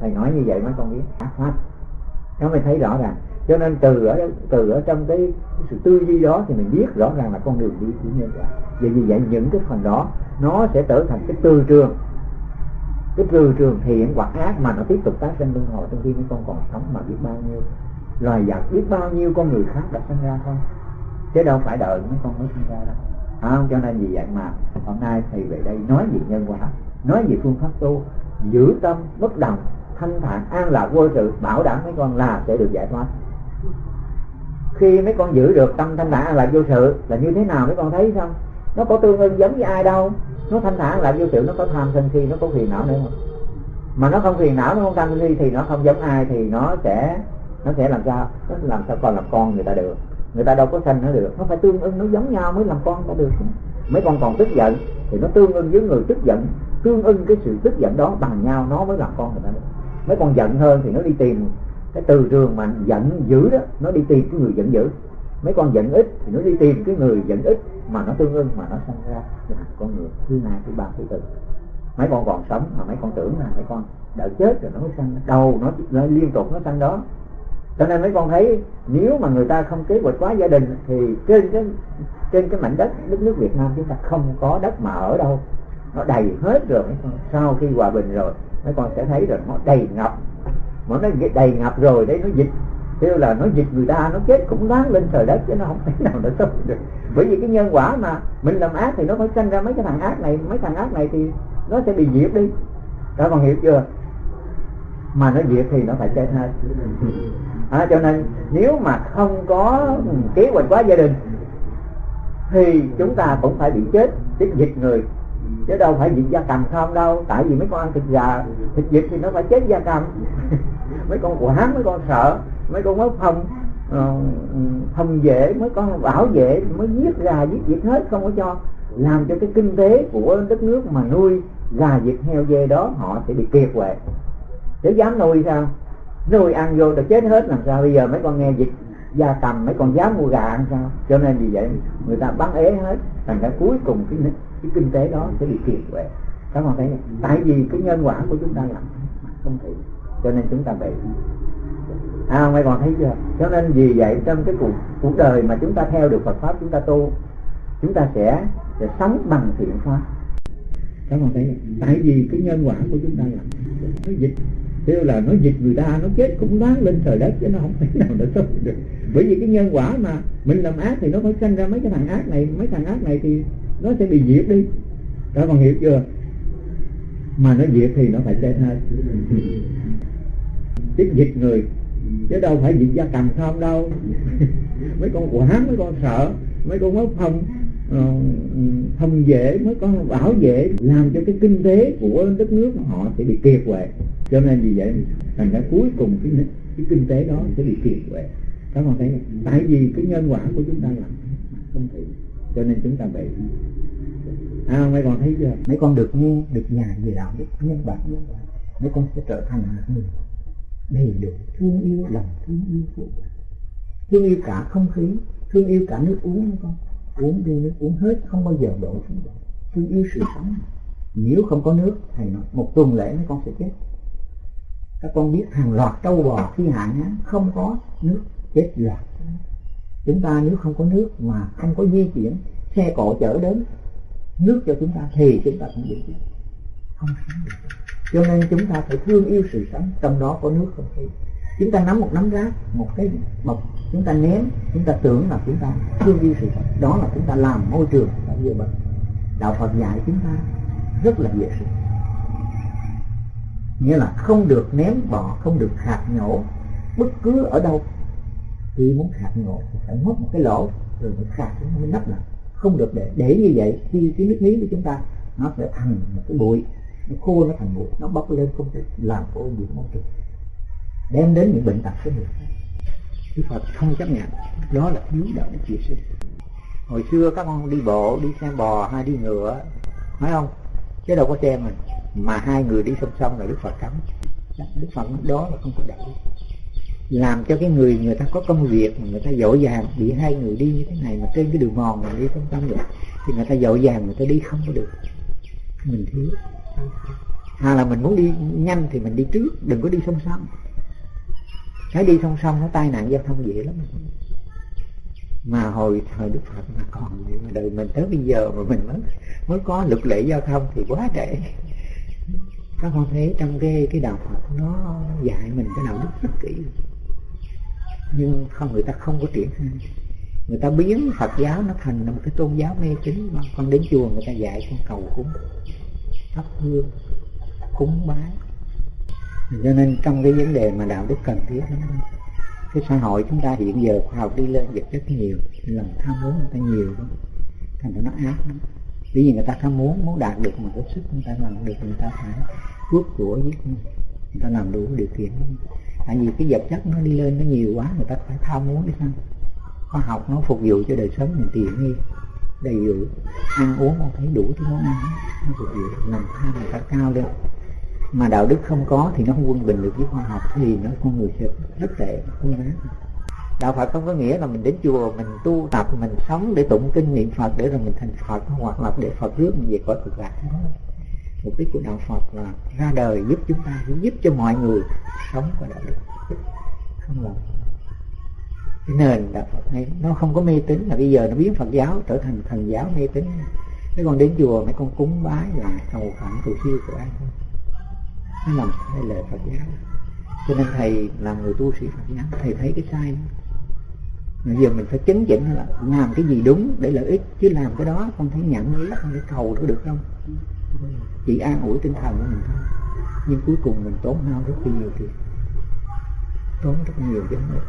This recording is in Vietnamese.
thầy nói như vậy mấy con biết. Ác pháp nó mới thấy rõ ràng. Cho nên từ ở từ ở trong cái, cái sự tư duy đó thì mình biết rõ ràng là con đường đi chỉ như vậy. vì vì vậy những cái phần đó nó sẽ trở thành cái tư trường. Cái tư trường thiện hoặc ác mà nó tiếp tục tái sinh luân hồi trong khi mấy con còn sống mà biết bao nhiêu. Loài vật biết bao nhiêu con người khác đã sinh ra không? Chứ đâu phải đợi mấy con mới sinh ra đâu. À, cho nên vì vậy mà hôm nay thầy về đây nói về nhân quả nói về phương pháp tu giữ tâm bất động thanh thản, an lạc vô sự, bảo đảm mấy con là sẽ được giải thoát. Khi mấy con giữ được tâm thanh thản, an lạc vô sự, là như thế nào mấy con thấy không? Nó có tương ưng giống với ai đâu. Nó thanh thản lại vô sự, nó có tham sân si, nó có phiền não nữa. Không mà nó không phiền não, nó không tham sân si thì nó không giống ai thì nó sẽ nó sẽ làm sao? Nó làm sao còn làm con người ta được. Người ta đâu có sanh nó được. Nó phải tương ưng, nó giống nhau mới làm con ta được. Mấy con còn tức giận thì nó tương ưng với người tức giận. Tương ưng cái sự tức giận đó bằng nhau, nó mới làm con người ta được mấy con giận hơn thì nó đi tìm cái từ trường mà giận dữ đó nó đi tìm cái người giận dữ. Mấy con giận ít thì nó đi tìm cái người giận ít mà nó tương ưng mà nó sinh ra là con người thứ hai thứ ba thứ tư. Mấy con còn sống mà mấy con tưởng là mấy con đợi chết rồi nó mới sanh đầu nó, nó liên tục nó sanh đó. Cho nên mấy con thấy nếu mà người ta không kế hoạch quá gia đình thì trên cái trên cái mảnh đất đất nước Việt Nam chúng ta không có đất mà ở đâu nó đầy hết rồi. Sau khi hòa bình rồi mấy con sẽ thấy rồi nó đầy ngập. Mà nó đầy ngập rồi đấy nó dịch. Kêu là nó dịch người ta nó chết cũng đáng lên trời đất chứ nó không thể nào nó sống được. Bởi vì cái nhân quả mà mình làm ác thì nó phải sinh ra mấy cái thằng ác này mấy thằng ác này thì nó sẽ bị diệt đi. Các con hiểu chưa? Mà nó diệt thì nó phải chết hết. À, cho nên nếu mà không có kế hoạch quá gia đình thì chúng ta cũng phải bị chết. Chết dịch người chứ đâu phải vịt gia cầm không đâu. Tại vì mấy con ăn thịt gà, thịt vịt thì nó phải chết gia cầm. Mấy con quả mấy con sợ, mấy con mới phòng ờ, phòng vệ, mấy con bảo vệ mới giết gà giết vịt hết. Không có cho làm cho cái kinh tế của đất nước mà nuôi gà vịt heo dê đó, họ sẽ bị kiệt quệ. Thế dám nuôi sao? Nuôi ăn vô rồi chết hết làm sao bây giờ? Mấy con nghe dịch gia cầm mấy con dám mua gà ăn sao? Cho nên vì vậy người ta bắn ế hết, thành ra cuối cùng cái cái kinh tế đó sẽ bị kiệt quệ. Các bạn thấy tại vì cái nhân quả của chúng ta làm không thể cho nên chúng ta bị à mấy còn thấy chưa? Cho nên vì vậy trong cái cuộc cuộc đời mà chúng ta theo được Phật pháp, chúng ta tu, chúng ta sẽ sẽ sống bằng thiện pháp. Các bạn thấy tại vì cái nhân quả của chúng ta làm nó dịch kêu là nó dịch người ta, nó chết cũng đáng lên trời đất chứ nó không thể nào nó sống được. Bởi vì cái nhân quả mà mình làm ác thì nó phải sinh ra mấy cái thằng ác này, mấy thằng ác này thì nó sẽ bị diệt đi. Đó còn hiểu chưa? Mà nó diệt thì nó phải chết hết. Chết dịch người, chứ đâu phải diệt gia cầm không đâu. Mấy con quả mấy con sợ, mấy con mất phong thông ờ, dễ mới có bảo vệ làm cho cái kinh tế của đất nước họ sẽ bị kiệt quệ cho nên vì vậy thành ra cuối cùng cái, cái kinh tế đó sẽ bị kiệt quệ. Các con thấy không? tại vì cái nhân quả của chúng ta là không thể cho nên chúng ta bị à, mấy con thấy chưa? Mấy con được nghe được nhà về đạo được nhân bản mấy con sẽ trở thành một người đầy đủ thương yêu lòng thương yêu phụ thương yêu cả không khí thương yêu cả nước uống mấy con. Uống đi nước uống hết không bao giờ đổ xuống. Thương yêu sự sống. Nếu không có nước thầy nói một tuần lễ mấy con sẽ chết các con biết hàng loạt trâu bò khi hạn hán không có nước chết loạt chúng ta nếu không có nước mà không có di chuyển, xe cộ chở đến, nước cho chúng ta thì chúng ta cũng bị chết. Không sống được. Cho nên chúng ta phải thương yêu sự sống, trong đó có nước không khí. Chúng ta nắm một nắm rác, một cái bọc, chúng ta ném, chúng ta tưởng là chúng ta thương yêu sự sống. Đó là chúng ta làm môi trường là vừa bệnh đạo phật dạy chúng ta rất là dễ sinh nghĩa là không được ném bỏ không được hạt nhổ. Bất cứ ở đâu, khi muốn hạt nhổ thì phải móc một cái lỗ, rồi mới khạc nó mới nắp lại. Không được để để như vậy, khi cái nước miếng của chúng ta, nó sẽ thành một cái bụi, nó khô, nó thành bụi, nó bốc lên không thể làm ô nhiễm môi trường. Đem đến những bệnh tật của người khác. Đức Phật không chấp nhận, đó là thiếu đạo đức chia sinh. Hồi xưa các con đi bộ, đi xe bò hay đi ngựa, phải không? Chứ đâu có xe mình mà hai người đi song song là Đức Phật cấm Đức Phật đó là không có đạo. Làm cho cái người người ta có công việc mà người ta dội vàng bị hai người đi như thế này mà trên cái đường mòn mà đi song song vậy, thì người ta dội vàng người ta đi không có được. Mình thiếu. Hay là mình muốn đi nhanh thì mình đi trước, đừng có đi song song. Cái đi song song nó tai nạn giao thông dễ lắm. Mà hồi thời đức phật mà còn, mà đời mình tới bây giờ mà mình mới mới có luật lệ giao thông thì quá trễ các con thấy trong cái cái đạo phật nó dạy mình cái đạo đức rất kỹ nhưng không, người ta không có triển khai. Người ta biến phật giáo nó thành một cái tôn giáo mê tín. Mà con đến chùa người ta dạy con cầu cúng, thắp hương, cúng bái. Cho nên trong cái vấn đề mà đạo đức cần thiết lắm. Cái xã hội chúng ta hiện giờ khoa học đi lên vật rất nhiều. Lòng tham muốn người ta nhiều lắm. Thành ra nó ác lắm bởi vì người ta không muốn muốn đạt được một cái sức, người ta làm được, người ta phải bước của giết người. Ta làm đủ điều kiện tại vì cái vật chất nó đi lên nó nhiều quá, người ta phải tham muốn đi sao? Khoa học nó phục vụ cho đời sống, mình tiện nghi, đầy đủ. Ăn uống không thấy đủ thứ món ăn, nó phục vụ. Làm tham người ta cao lên. Mà đạo đức không có thì nó không quân bình được với khoa học. Thì nó con người sẽ rất tệ, không đáng đạo Phật không có nghĩa là mình đến chùa, mình tu tập, mình sống để tụng kinh niệm Phật, để rồi mình thành Phật, hoặc là để Phật rước mình về cõi cực lạc. Mục đích của đạo Phật là ra đời giúp chúng ta, giúp cho mọi người sống và đạo đức. Không là cái nền đạo Phật này, nó không có mê tín, là bây giờ nó biến Phật giáo trở thành thần giáo mê tín. Mấy con đến chùa, mấy con cúng bái là cầu khẩn cầu siêu của ai nó làm sai lời Phật giáo. Cho nên thầy là người tu sĩ Phật giáo, thầy thấy cái sai đó giờ mình phải chấn chỉnh là làm cái gì đúng để lợi ích, chứ làm cái đó không thấy nhận lý không để cầu nó được không chỉ an ủi tinh thần của mình thôi. Nhưng cuối cùng mình tốn hao rất nhiều tiền. Tốn rất nhiều chứ không